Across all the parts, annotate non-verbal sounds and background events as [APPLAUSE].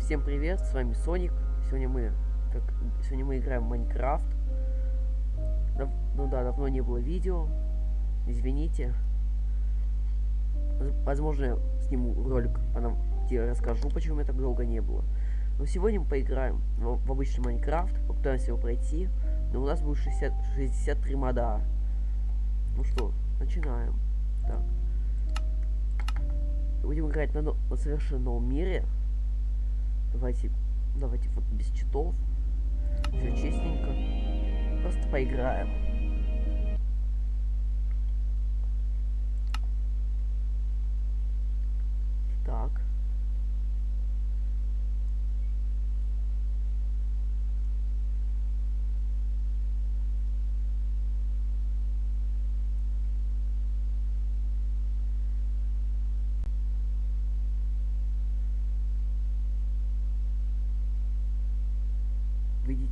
Всем привет, с вами Соник. Сегодня мы, как, сегодня мы играем в Майнкрафт. Дав, ну да, давно не было видео. Извините. Возможно, сниму ролик, где я расскажу, почему я так долго не было. Но сегодня мы поиграем в, в обычный Майнкрафт, попытаемся его пройти. Но у нас будет 60, 63 мода. Ну что, начинаем. Так. Будем играть на, на совершенно новом мире. Давайте, давайте вот без читов. Все честненько. Просто поиграем.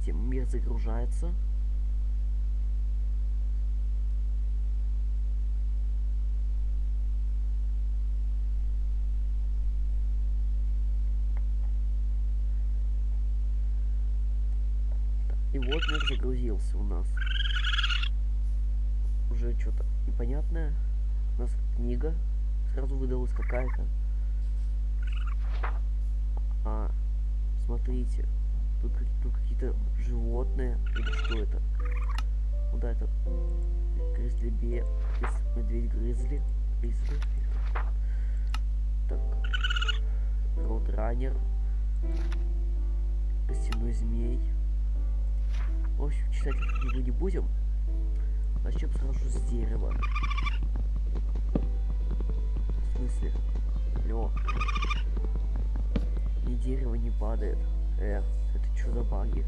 Видите, мир загружается. И вот мир загрузился у нас. Уже что-то непонятное. У нас книга сразу выдалась какая-то. А, смотрите. Тут, тут какие-то животные. Или что это? Ну да, это гризли бе... Медведь гризли. Гризли. Так. Роудранер. Костяной змей. В общем, читать книгу не будем. Начнем сразу с дерева. В смысле? Лё. Ни дерево не падает. Э, это что за баги?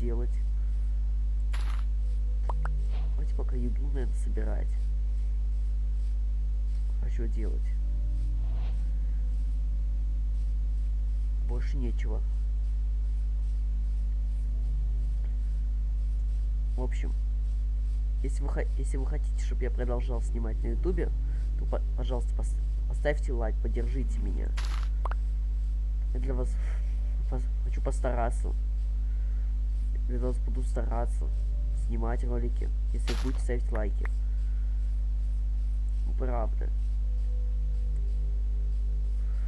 Делать? Давайте пока еду, наверное, собирать. А что делать? Больше нечего. В общем, если вы, если вы хотите, чтобы я продолжал снимать на ютубе, то, по пожалуйста, пос поставьте лайк, поддержите меня. Я для вас [LAUGHS] хочу постараться. Вас буду стараться снимать ролики, если будете ставить лайки. Ну, правда.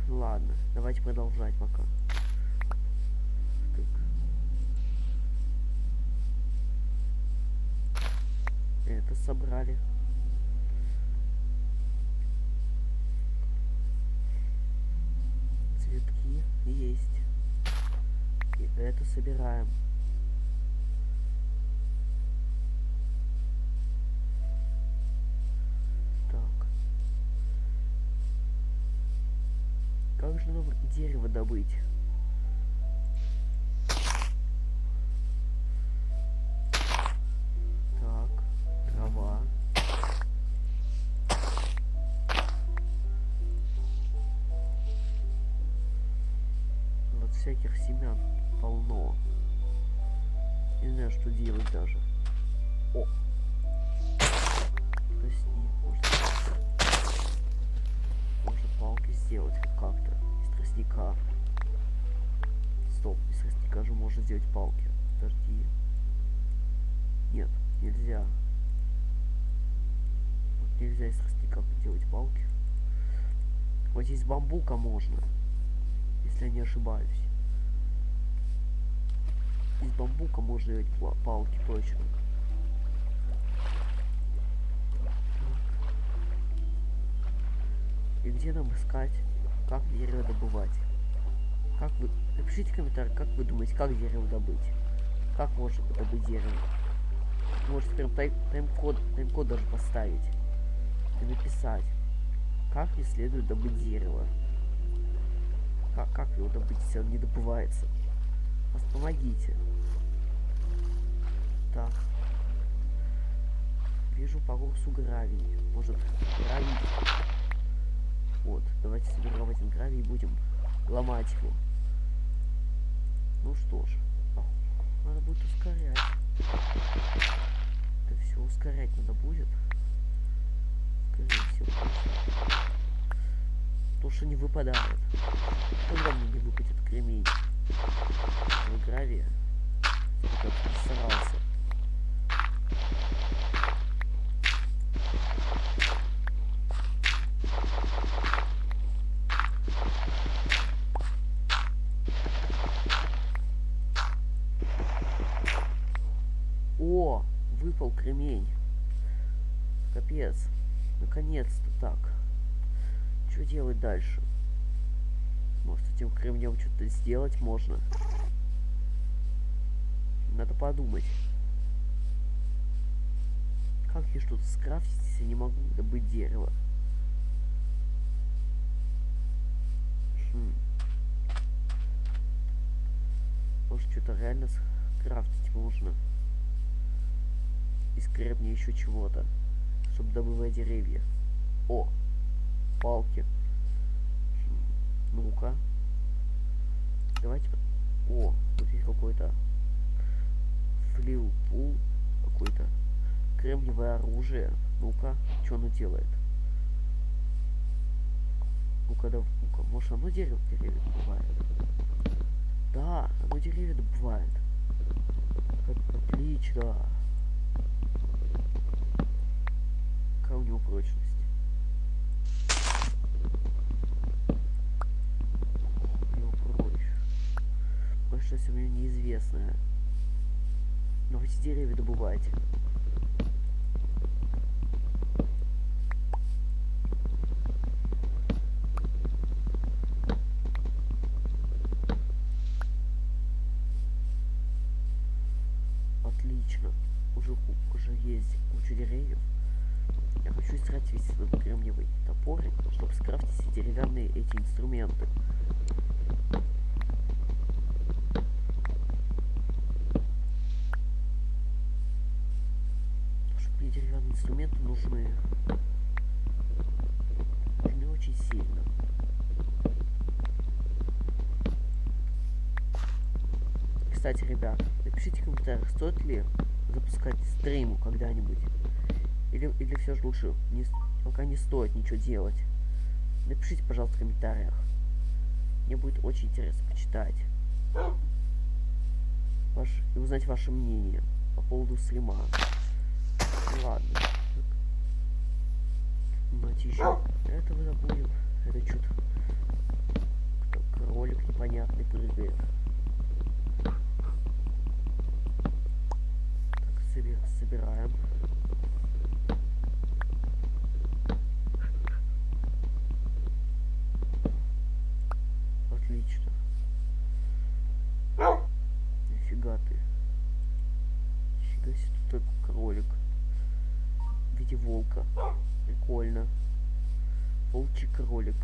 Ладно, давайте продолжать пока. это собрали. Цветки есть. И это собираем. Дерево добыть? всяких семян полно. Не знаю, что делать даже. О! Тростник. Может, можно палки сделать как-то. Тростника. Стоп, из тростника же можно сделать палки. Подожди. Нет, нельзя. Вот нельзя из тростника делать палки. Вот здесь бамбука можно. Если я не ошибаюсь. Из бамбука можно делать палки, точно. И где нам искать? Как дерево добывать? Как вы... Напишите в комментариях, как вы думаете, как дерево добыть? Как можно добыть дерево? Можете прям тайм- тайм-код тайм-код даже поставить. И написать. Как не следует добыть дерево? Как, как его добыть, если он не добывается? Вас помогите. Так. Вижу по курсу гравий. Может, гравий... Вот, давайте соберем один гравий и будем ломать его. Ну что ж, надо будет ускорять. Это все ускорять надо будет. Скорее всего. То, что не выпадает. Когда мне не выпадет кремень? Гравия. Как старался. О, делать дальше? Может, этим кремнем что-то сделать можно? Надо подумать. Как я что-то скрафтить, если не могу добыть дерево? Хм. Может, что-то реально скрафтить можно? Из кремня еще чего-то. Чтобы добывать деревья. О! Палки. Ну-ка. Давайте... О, тут есть какой-то... Флил какой-то. Кремниевое оружие. Ну-ка, что оно делает? Ну-ка, да, ну-ка, может оно дерево деревья добывает? Да, оно деревья добывает. От- Отлично. Какая у него прочность? Его прочь. Меня неизвестная. Но эти деревья добывать. Отлично. Уже, ку- уже есть куча деревьев. Я хочу стратить весь этот кремниевый топорик, чтобы скрафтить все деревянные эти инструменты. Потому что мне деревянные инструменты нужны. Нужны очень сильно. Ребят, напишите в комментариях, стоит ли запускать стриму когда-нибудь. Или, или все же лучше не, пока не стоит ничего делать. Напишите, пожалуйста, в комментариях. Мне будет очень интересно почитать. Ваш, и узнать ваше мнение по поводу стрима. Ладно. Давайте еще этого забудем. Это что-то кролик непонятный прыгает. Так, соби- собираем. Отлично. Нифига ты. Нифига себе тут такой кролик. В виде волка. Прикольно. Волчий кролик.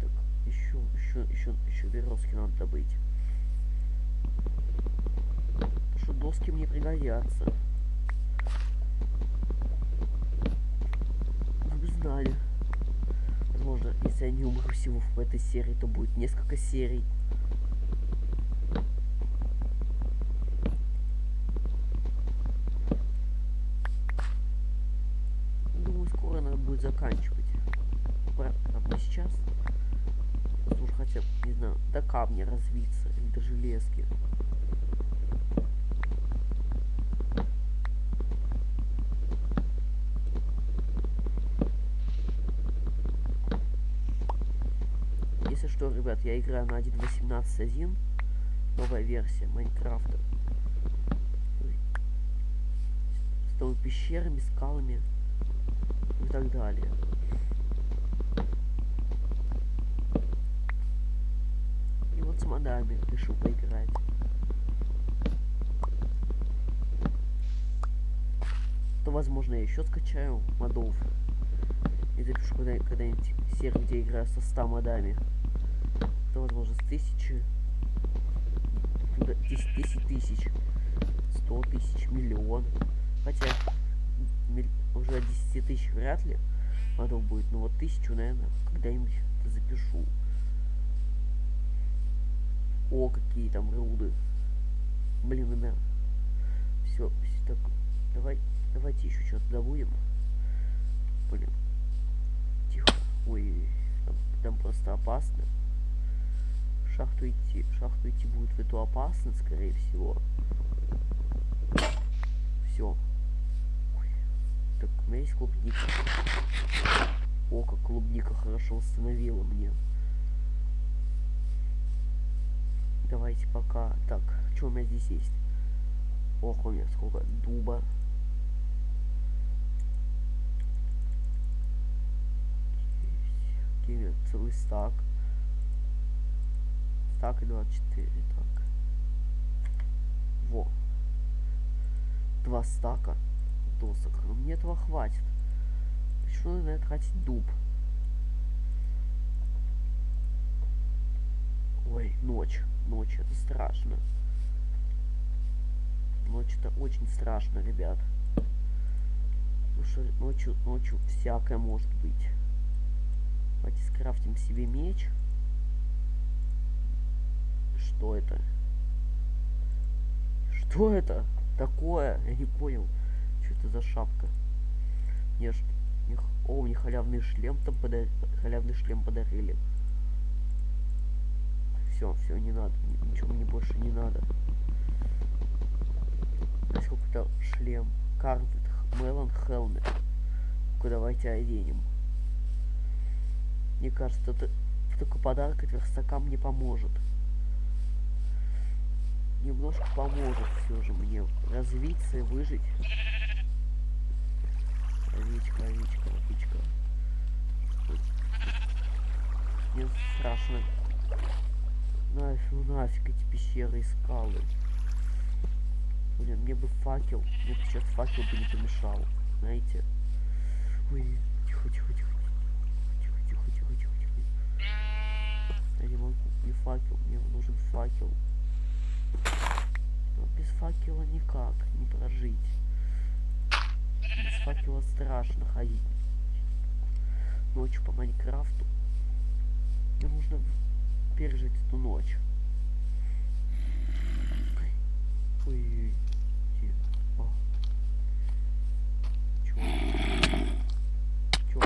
Так, еще, еще, еще, еще березки надо добыть. Что доски мне пригодятся. Вы бы знали. Возможно, если я не умру всего в этой серии, то будет несколько серий. Думаю, скоро надо будет заканчивать. Правда, сейчас. Нужно хотя бы, не знаю, до камня развиться или до железки. Если что, ребят, я играю на 1.18.1. новая версия Майнкрафта. С новыми пещерами, скалами и так далее. И вот с модами решил поиграть. То возможно я еще скачаю модов. И запишу когда-нибудь когда серию, где играю со 100 модами. То возможно с тысячи. 10, 10 тысяч. 100 тысяч, миллион. Хотя уже 10 тысяч вряд ли модов будет. Но вот тысячу, наверное, когда-нибудь запишу. О, какие там руды. Блин, наверное. Все, так, давай, давайте еще что-то добудем. Блин. Тихо. Ой, там, там просто опасно. Шахту идти. шахту идти будет в эту опасно, скорее всего. Все. Так, у меня есть клубника. О, как клубника хорошо восстановила мне. Давайте пока. Так, что у меня здесь есть? Ох, у меня сколько дуба. Окей, целый стак. Стак и 24. Так. Во. Два стака досок. Но мне этого хватит. Почему надо тратить дуб? Ой, ночь. Ночь это страшно. Ночь это очень страшно, ребят. Потому что ночью, ночью всякое может быть. Давайте скрафтим себе меч. Что это? Что это такое? Я не понял. Что это за шапка? Мне ж... О, мне халявный шлем там подарили. Халявный шлем подарили. Все, все, не надо. Ничего мне больше не надо. Здесь какой-то шлем. Карвит Мелон Хелмет. Давайте оденем. Мне кажется, это такой подарок от верстака мне поможет. Немножко поможет все же мне развиться и выжить. Овечка, овечка, овечка. Мне страшно. Нафиг, ну нафиг эти пещеры и скалы. Блин, мне бы факел. Мне бы сейчас факел бы не помешал. Знаете? Ой, тихо, тихо, тихо. Тихо, тихо, тихо, тихо, тихо. Я не могу. Не факел. Мне нужен факел. Но без факела никак не прожить. Без факела страшно ходить. Ночью по Майнкрафту. Мне нужно пережить эту ночь. Ой-ой-ой. О. Чё? Чё?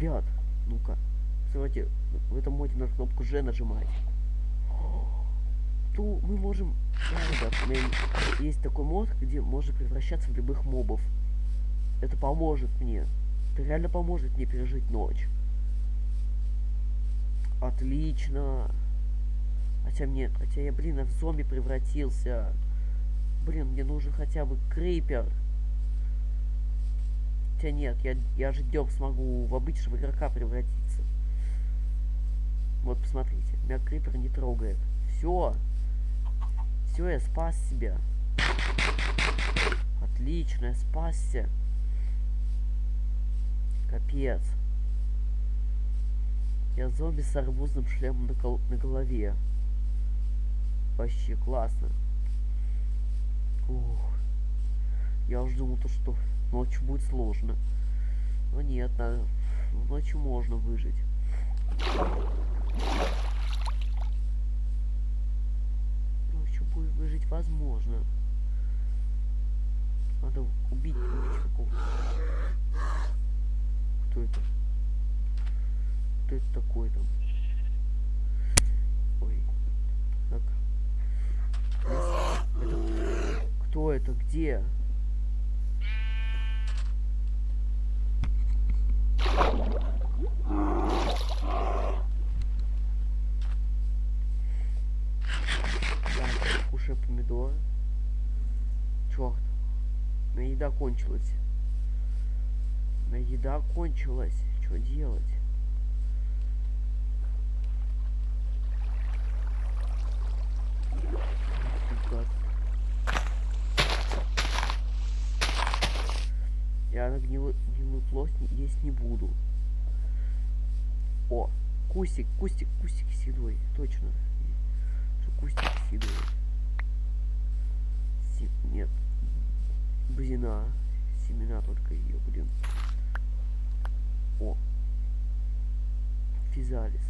Ребят, ну-ка. Смотрите, в этом моде на кнопку Ж нажимать то мы можем... Да, ребят, у меня есть такой мод, где можно превращаться в любых мобов. Это поможет мне. Это реально поможет мне пережить ночь. Отлично. Хотя мне... Хотя я, блин, в зомби превратился. Блин, мне нужен хотя бы крипер. Хотя нет, я, я же дём смогу в обычного игрока превратиться. Вот, посмотрите. Меня крипер не трогает. Все. Все, я спас себя. Отлично, я спасся. Капец. Я зомби с арбузным шлемом на, гол на голове. Вообще классно. Ух. Я уже думал, то, что ночью будет сложно. Но нет, надо... ночью можно выжить. выжить возможно. Надо убить, убить какого-то. Кто это? Кто это такой там? Ой. Так. Это... Кто это? Где? Так, кушаю помидоры. Черт. На ну еда кончилась. На еда кончилась. Что делать? Фига. Я на гнилую, гнилую плоть есть не буду. О, кустик, кустик, кустик седой. Точно. Что кустик седой. Си- Нет. Бузина. Семена только ее, блин. О. Физалис.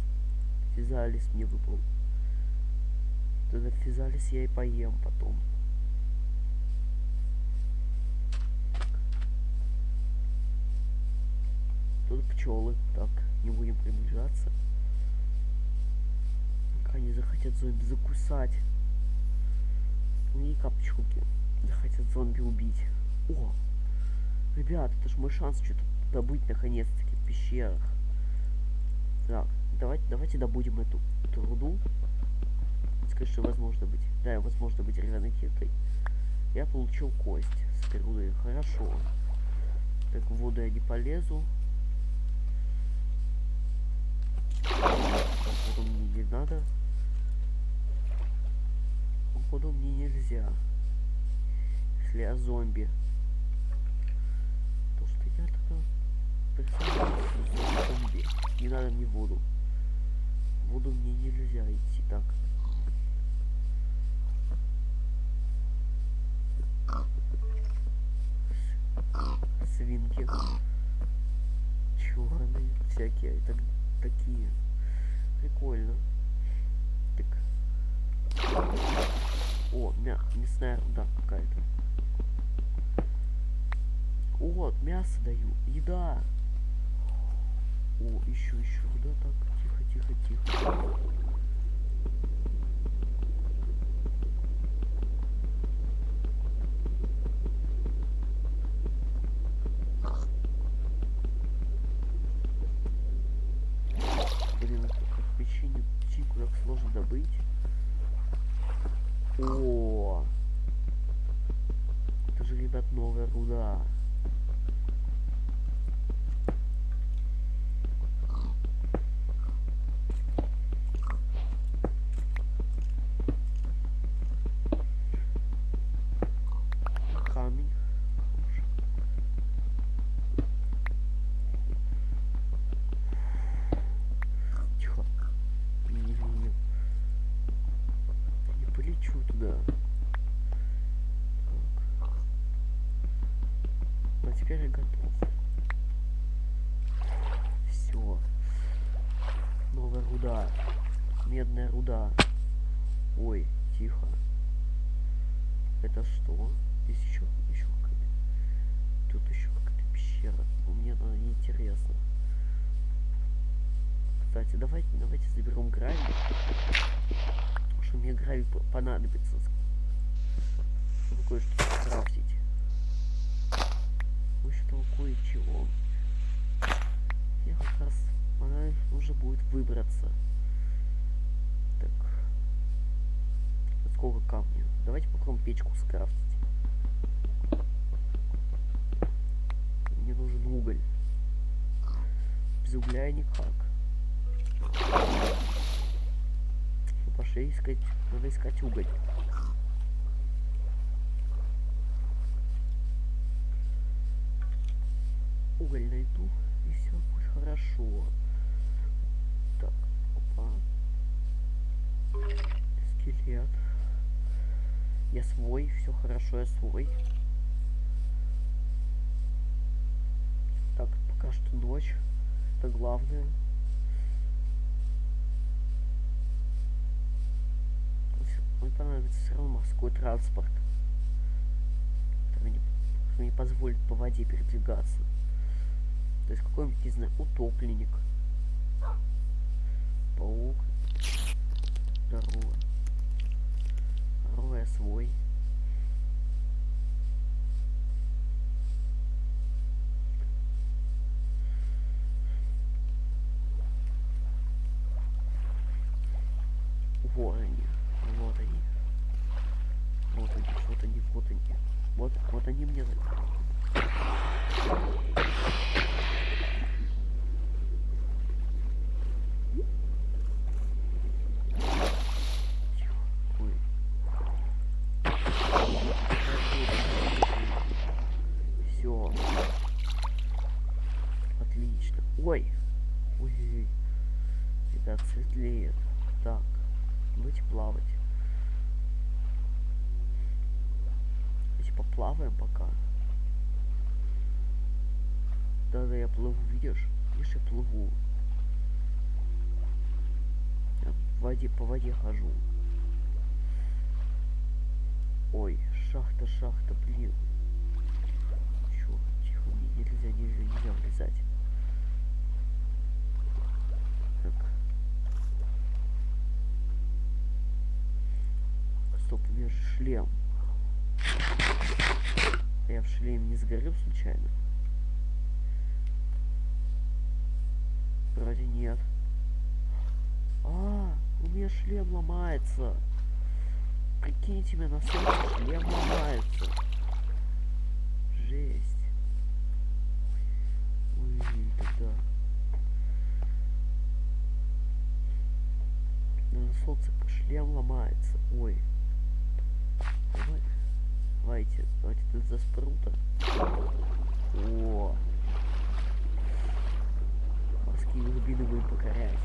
Физалис мне выпал. Тогда физалис я и поем потом. Тут пчелы. Так, не будем приближаться. Они захотят зомби закусать. И капчуки. Захотят зомби убить. О! Ребят, это ж мой шанс что-то добыть наконец-таки в пещерах. Так, давайте, давайте добудем эту, эту руду. Скажи, что возможно быть. Да, возможно быть деревянной киркой. Я получил кость с рудой. Хорошо. Так, в воду я не полезу. Походу мне не надо. Походу мне нельзя. Если я зомби. То что я тогда зомби. Не надо мне воду. Воду мне нельзя идти так. Свинки. Черные всякие. Так, такие. Прикольно. Так. О, мя мясная руда какая-то. Вот, мясо даю. Еда. О, еще, еще руда. Так, тихо, тихо, тихо. Это что? Здесь еще, еще какая-то. Тут еще какая-то пещера. Ну, Мне она неинтересна. Кстати, давайте, давайте заберем гравий. Потому что мне гравий по- понадобится. Чтобы кое-что скрафтить. Кое-что кое-чего. Я как раз она нужно будет выбраться. Сколько камня? Давайте попробуем печку скрафтить. Мне нужен уголь. Без угля никак. Ну, пошли искать. Надо искать уголь. Уголь найду, и все будет хорошо. Так, опа. Скелет. Я свой, все хорошо, я свой. Так, пока что ночь. Это главное. Мне понадобится все равно морской транспорт. Который мне позволит по воде передвигаться. То есть какой-нибудь, не знаю, утопленник. Паук. Здорово. Я свой. Светлеет. Так. Давайте плавать. Давайте поплаваем пока. Да-да, я плыву, видишь? Видишь, я плыву. Я в воде, по воде хожу. Ой, шахта, шахта, блин. Чё, тихо, мне нельзя, нельзя, нельзя влезать. Стоп, у меня же шлем. Я в шлеме не сгорел случайно? Вроде нет. А, у меня шлем ломается. Прикиньте, меня на солнце шлем ломается. Жесть. Ой, тогда. На солнце шлем ломается. Ой. Давай. Давайте, давайте за спрута. О. Морские глубины будем покорять.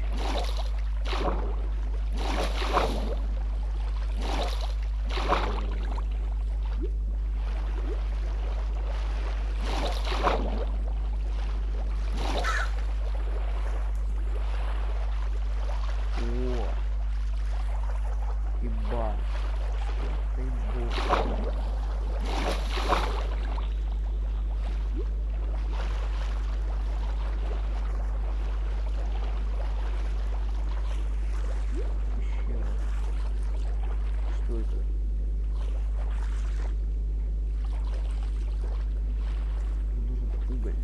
О! Ебать. Ты бог. Еще раз. Что это? Нужен уголь.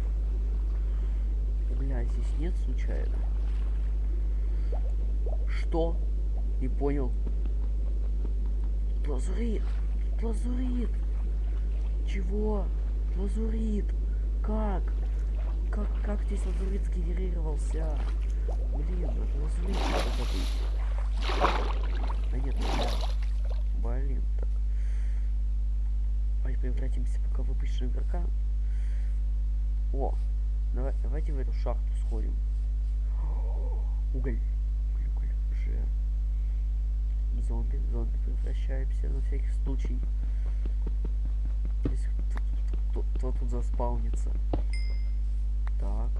Угля здесь нет случайно? Что? Не понял. Тут Лазурит. Тут Лазурит. Чего? Лазурит. Как? Как, как здесь лазурит сгенерировался? Блин, лазурит надо быть. Да нет, ну. Блин, так. Давайте превратимся пока в обычного игрока. О, давай, давайте в эту шахту сходим. [GASPS] Уголь. Уголь, уголь, уже. Зомби, зомби превращаемся на всякий случай. Если кто, тут заспаунится. Так.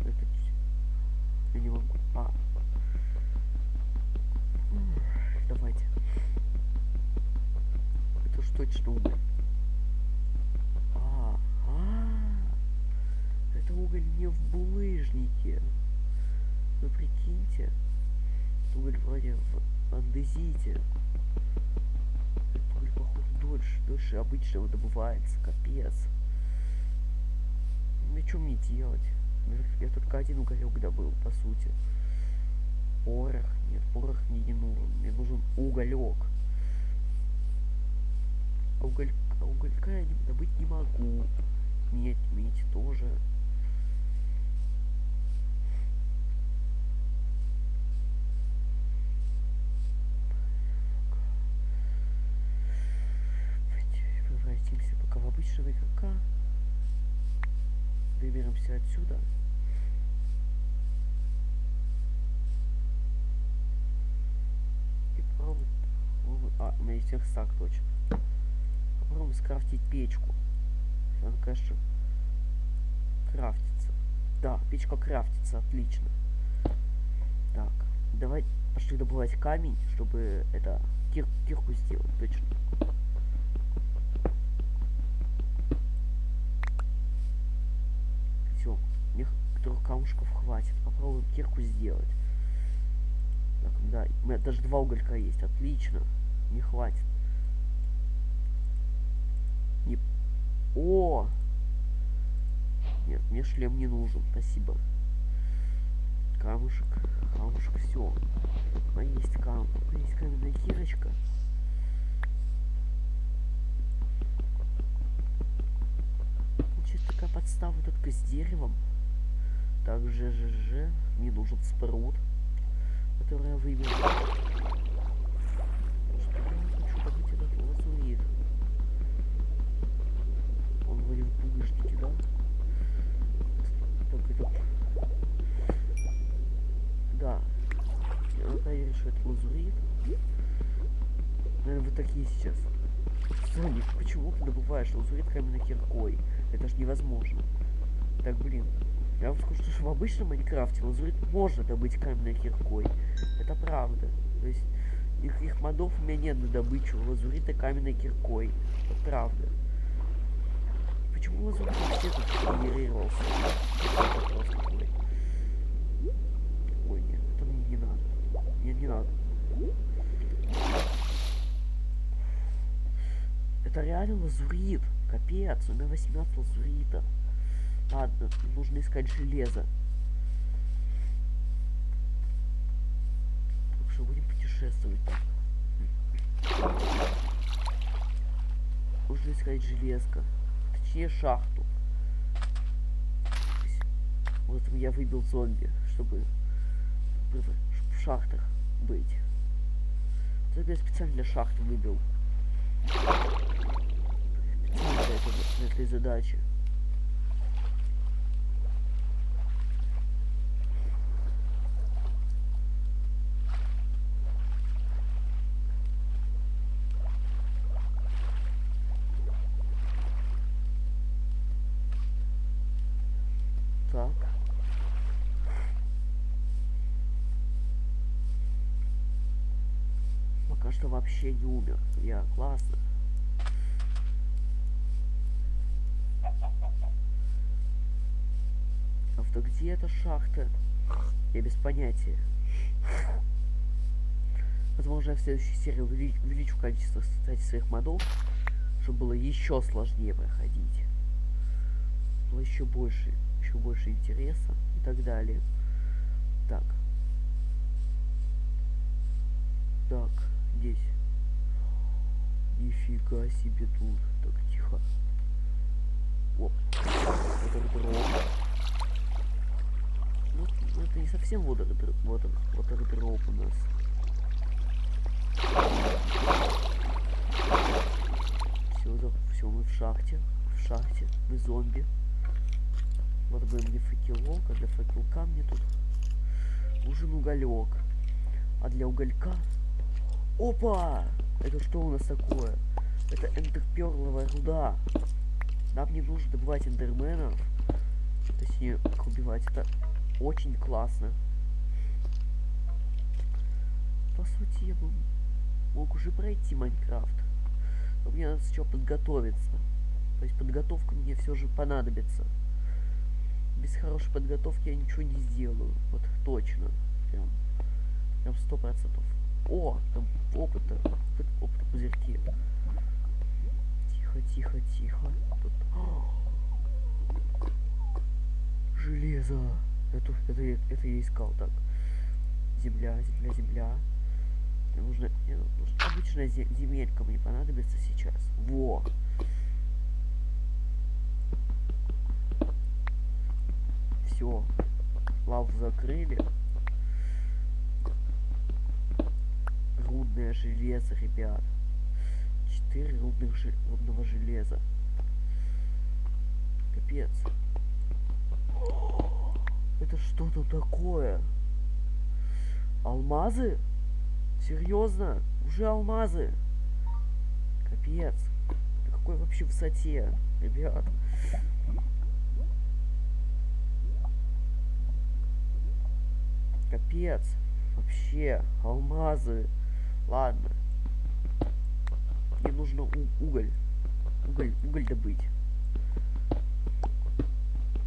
Это я не могу. А. Давайте. Это ж точно уголь. А, а, это уголь не в булыжнике. Вы прикиньте. Уголь вроде в андезите. Уголь, похоже, дольше, дольше обычного добывается. Капец. Ну что мне делать? Я- только один уголек добыл, по сути. Порох. Нет, порох мне не нужен. Мне нужен уголек. А, уголь... а уголька я добыть не могу. Медь, медь тоже. Есть верстак точно. Попробуем скрафтить печку. Она, конечно, крафтится. Да, печка крафтится, отлично. Так, давай пошли добывать камень, чтобы это кир кирку сделать, точно. Все, мне трех камушков хватит. Попробуем кирку сделать. Так, да, у меня даже два уголька есть, отлично не хватит. Не... О! Нет, мне шлем не нужен, спасибо. Камушек, камушек, все. А есть кам, а есть каменная кирочка. Значит, такая подстава только с деревом. же, же мне нужен спрут, который я выберу. Такие сейчас. Соник, почему ты добываешь лазурит каменной киркой? Это ж невозможно. Так, блин. Я вам скажу, что в обычном Майнкрафте лазурит можно добыть каменной киркой. Это правда. То есть их, их модов у меня нет на добычу лазурита каменной киркой. Это правда. Почему лазурит вообще тут генерировался? Это вопрос такой. Ой, нет, это мне не надо. Мне не надо. Это реально лазурит. Капец, у меня 18 лазурита. Ладно, нужно искать железо. Так что будем путешествовать так. Нужно искать железко. Точнее шахту. Вот я выбил зомби, чтобы, чтобы в шахтах быть. Это я специально для шахты выбил. Для, этого, для задачи. Так. Пока что вообще не умер. Я классно. Авто, где эта шахта? Я без понятия. Возможно, я в следующей серии увелич увеличу количество, кстати, своих модов, чтобы было еще сложнее проходить. Было еще больше еще больше интереса и так далее. Нифига себе тут. Так, тихо. О, дроп. Ну, ну, это не совсем вот, вот дроп у нас. Все, все, мы в шахте. В шахте. Мы зомби. Вот бы мне факелок, а для факелка мне тут нужен уголек. А для уголька... Опа! Это что у нас такое? Это эндерперловая руда. Нам не нужно добывать эндерменов. Точнее, их убивать. Это очень классно. По сути, я бы мог уже пройти Майнкрафт. Но мне надо сначала подготовиться. То есть подготовка мне все же понадобится без хорошей подготовки я ничего не сделаю. Вот точно. Прям. Прям сто процентов. О, там опыта. Опыт, опыта пузырьки. Тихо, тихо, тихо. Тут... Железо. Это, это, это я искал так. Земля, земля, земля. Мне нужно, мне нужно обычная земелька мне понадобится сейчас. Во! все. Лаву закрыли. Рудное железо, ребят. Четыре рудных жел... рудного железа. Капец. Это что то такое? Алмазы? Серьезно? Уже алмазы? Капец. На какой вообще высоте, ребят? Капец. Вообще, алмазы. Ладно. Мне нужно уголь. Уголь, уголь добыть.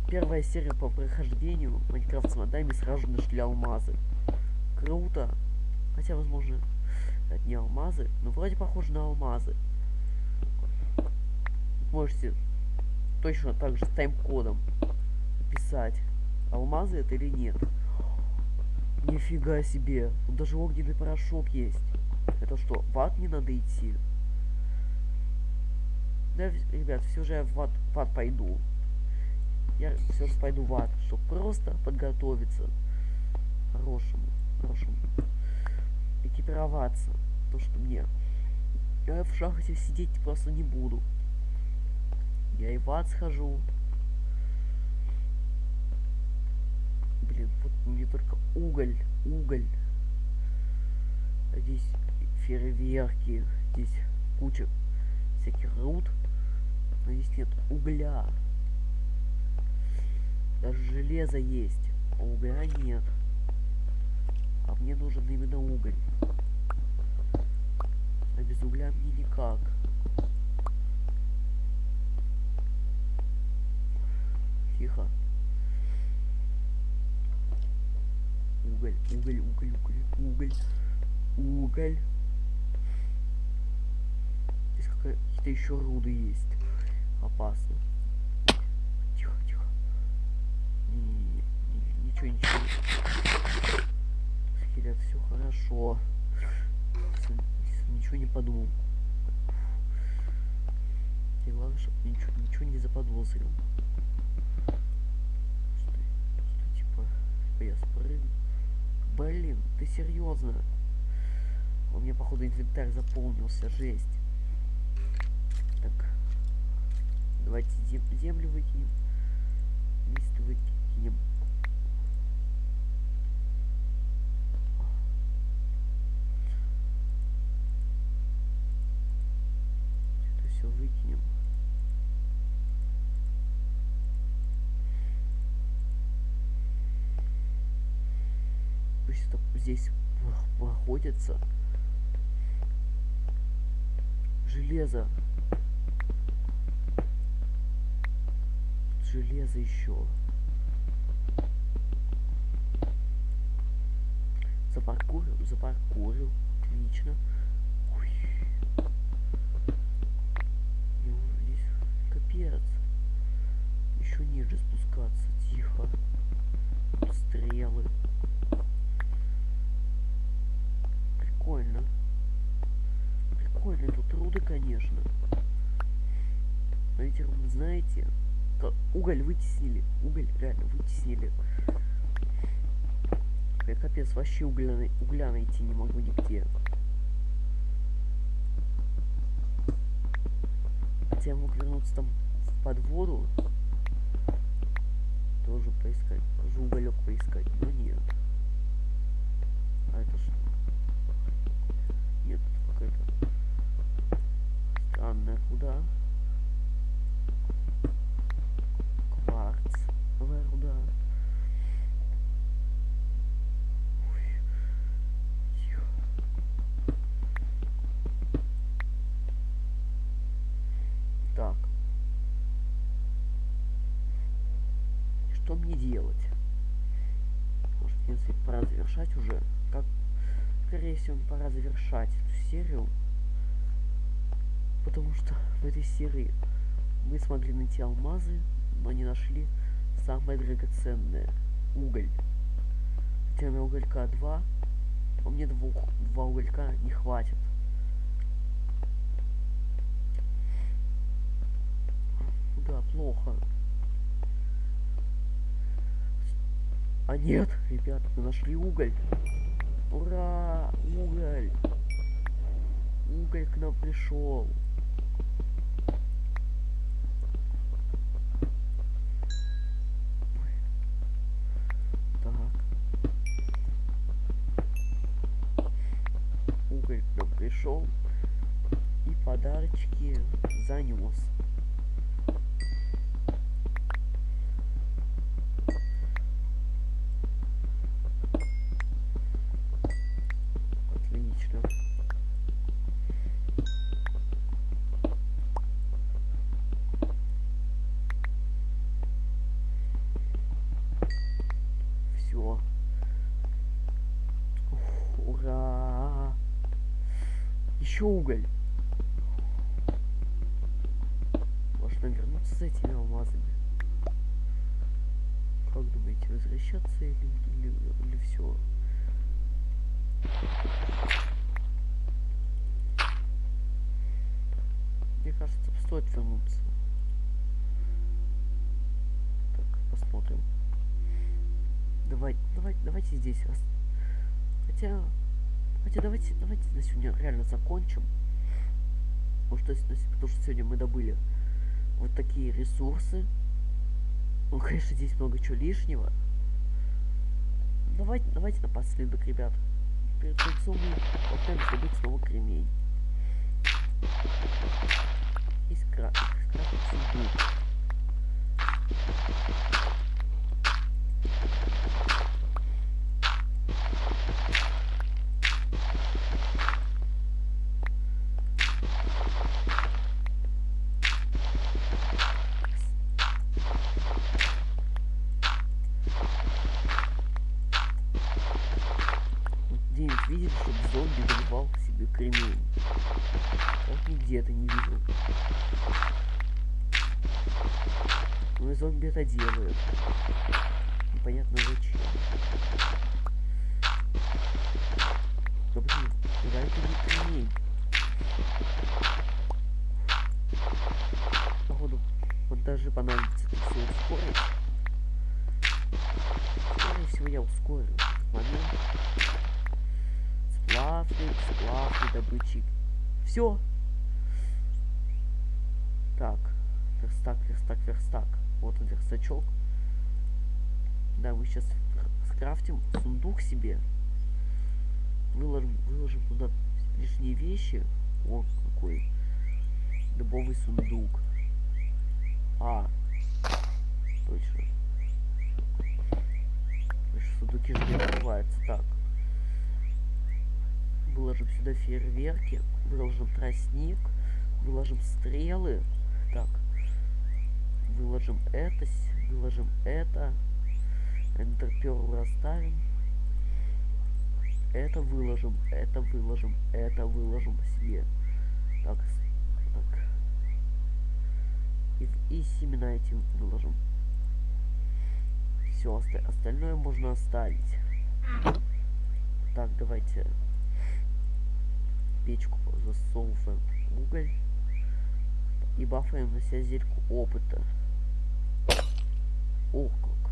Первая серия по прохождению Майнкрафт с модами сразу нашли алмазы. Круто. Хотя, возможно, это не алмазы, но вроде похоже на алмазы. Можете точно так же с тайм-кодом писать, алмазы это или нет. Нифига себе. Тут даже огненный порошок есть. Это что, в ад не надо идти? Да, ребят, все же я в ад, в ад пойду. я все же пойду в ад, чтобы просто подготовиться хорошему, хорошему, экипироваться. То, что мне я в шахте сидеть просто не буду. Я и в ад схожу. Блин, вот мне только уголь, уголь. А здесь фейерверки, здесь куча всяких руд. Но здесь нет угля. Даже железо есть, а угля нет. А мне нужен именно уголь. А без угля мне никак. Тихо. Уголь, уголь, уголь, уголь, уголь, уголь. Какие-то еще руды есть. Опасно. Тихо, тихо. Не, не, ничего, ничего. Скелет, все хорошо. Ничего не подумал. И главное, чтобы ничего, ничего не заподозрил. Что, что типа, типа я спрыгну. Блин, ты серьезно? У меня, походу, инвентарь заполнился, жесть. Так. Давайте зем землю выкинем. Лист выкинем. Это все выкинем. Пусть здесь находится железо железо еще. Запаркурил, запаркурил. Отлично. Ой. Здесь капец. Еще ниже спускаться. Тихо. Стрелы. Прикольно. Прикольно. Тут труды, конечно. Но эти руды, знаете, уголь вытеснили. Уголь реально вытеснили. Я капец, вообще угля, угля найти не могу нигде. Хотя я мог вернуться там под воду. Тоже поискать. Тоже уголек поискать. Но нет. А это что? Нет, какая-то странная куда? Ой. Тихо. Так. Что мне делать? Может, в принципе, пора завершать уже. Как, скорее всего, пора завершать эту серию. Потому что в этой серии мы смогли найти алмазы, но не нашли самое драгоценное – уголь. Меня уголька два, а мне двух, два уголька не хватит. Да, плохо. А нет, ребята, мы нашли уголь. Ура! Уголь! Уголь к нам пришел Ура! Еще уголь. Можно вернуться с этими алмазами. Как думаете, возвращаться или, или, или все? Мне кажется, стоит вернуться. Так. посмотрим. Давай, давай, давайте здесь. Хотя, хотя давайте, давайте на сегодня реально закончим. Потому что, потому что сегодня мы добыли вот такие ресурсы. Ну, конечно, здесь много чего лишнего. Давайте, давайте напоследок, ребят. Перед концом мы попытаемся добыть снова кремень. И скрафтить сундук. Видели, чтобы зомби добывал себе кремень? Вот нигде это не видел. Ну и зомби это делают. Непонятно зачем. Да блин, куда это не кремень? Походу, вот даже понадобится это все ускорить. Скорее всего, я ускорю момент. Сплавный, сплавный добытчик. Все. Так, верстак, верстак, верстак. Вот он, верстачок. Да, мы сейчас скрафтим сундук себе. Выложим, выложим туда лишние вещи. О, какой дубовый сундук. А. Точно, сундуки же не открываются. Так. Выложим сюда фейерверки. Выложим тростник. Выложим стрелы. Так. Выложим это. Выложим это. Энтерперл расставим. Это выложим. Это выложим. Это выложим себе. Так. Так. И, и семена эти выложим. Все, оста остальное можно оставить. Так, давайте печку засовываем уголь и бафаем на себя зельку опыта. Ох как.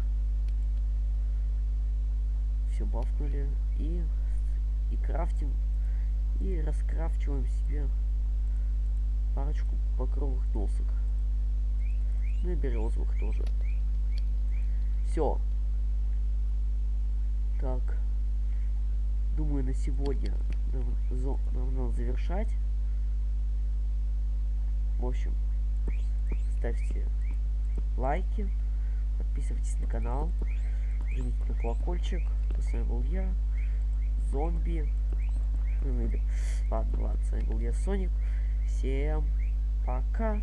Все бафнули и, и крафтим и раскрафчиваем себе парочку покровых досок. Ну и березовых тоже. Все. Так. Думаю, на сегодня надо завершать. В общем, ставьте лайки, подписывайтесь на канал, жмите на колокольчик. С вами был я, зомби. Ну, или... Ладно, ладно, с вами был я, Соник. Всем пока.